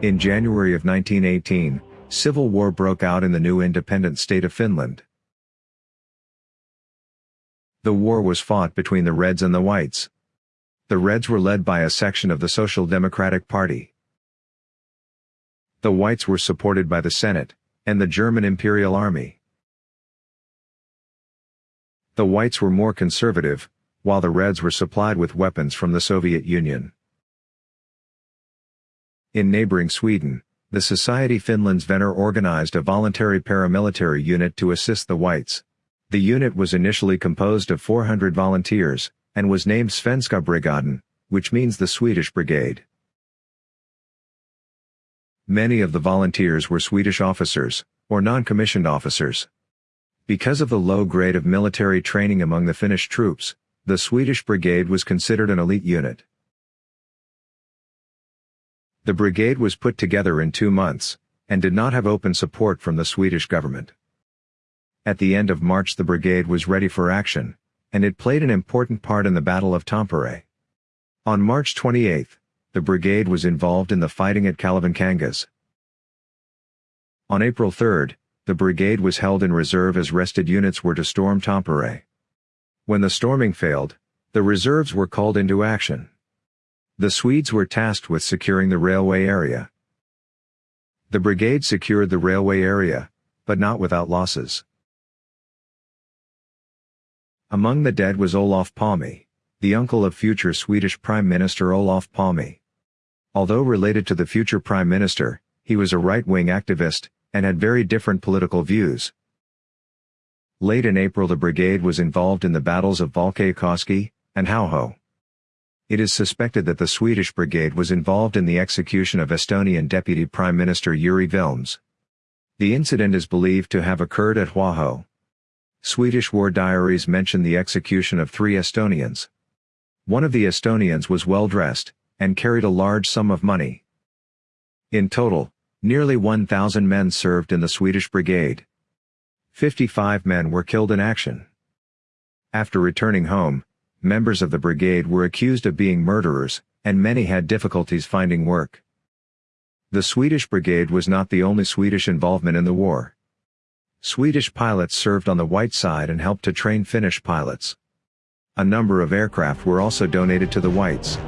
In January of 1918, civil war broke out in the new independent state of Finland. The war was fought between the Reds and the Whites. The Reds were led by a section of the Social Democratic Party. The Whites were supported by the Senate, and the German Imperial Army. The Whites were more conservative, while the Reds were supplied with weapons from the Soviet Union. In neighboring Sweden, the Society Finlands Vänner organized a voluntary paramilitary unit to assist the Whites. The unit was initially composed of 400 volunteers, and was named Svenska Brigaden, which means the Swedish Brigade. Many of the volunteers were Swedish officers, or non-commissioned officers. Because of the low grade of military training among the Finnish troops, the Swedish Brigade was considered an elite unit. The brigade was put together in two months, and did not have open support from the Swedish government. At the end of March the brigade was ready for action, and it played an important part in the Battle of Tampere. On March 28, the brigade was involved in the fighting at Kalevankangas. On April 3, the brigade was held in reserve as rested units were to storm Tampere. When the storming failed, the reserves were called into action. The Swedes were tasked with securing the railway area. The brigade secured the railway area, but not without losses. Among the dead was Olof Palme, the uncle of future Swedish Prime Minister Olof Palme. Although related to the future Prime Minister, he was a right-wing activist, and had very different political views. Late in April the brigade was involved in the battles of Valkeakoski and Hauho. It is suspected that the Swedish brigade was involved in the execution of Estonian Deputy Prime Minister Yuri Vilms. The incident is believed to have occurred at Hauho. Swedish war diaries mention the execution of three Estonians. One of the Estonians was well dressed, and carried a large sum of money. In total, nearly 1,000 men served in the Swedish brigade. 55 men were killed in action. After returning home, members of the brigade were accused of being murderers, and many had difficulties finding work. The Swedish brigade was not the only Swedish involvement in the war. Swedish pilots served on the white side and helped to train Finnish pilots. A number of aircraft were also donated to the whites.